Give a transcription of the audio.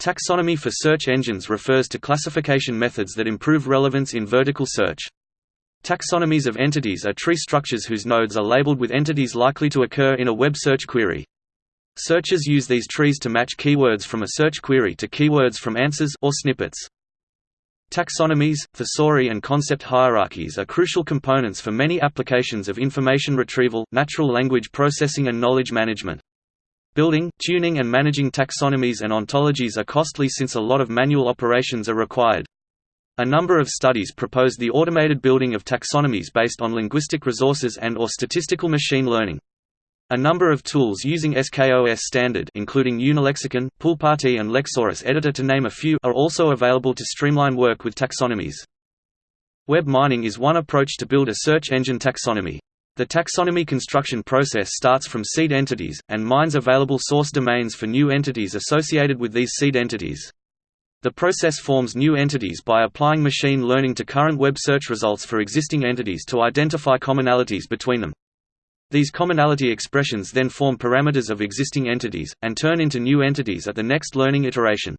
Taxonomy for search engines refers to classification methods that improve relevance in vertical search. Taxonomies of entities are tree structures whose nodes are labeled with entities likely to occur in a web search query. Searchers use these trees to match keywords from a search query to keywords from answers or snippets. Taxonomies, thesauri and concept hierarchies are crucial components for many applications of information retrieval, natural language processing and knowledge management. Building, tuning and managing taxonomies and ontologies are costly since a lot of manual operations are required. A number of studies propose the automated building of taxonomies based on linguistic resources and or statistical machine learning. A number of tools using SKOS standard including Unilexicon, Poolparty and Lexaurus Editor to name a few are also available to streamline work with taxonomies. Web mining is one approach to build a search engine taxonomy. The taxonomy construction process starts from seed entities, and mines available source domains for new entities associated with these seed entities. The process forms new entities by applying machine learning to current web search results for existing entities to identify commonalities between them. These commonality expressions then form parameters of existing entities, and turn into new entities at the next learning iteration.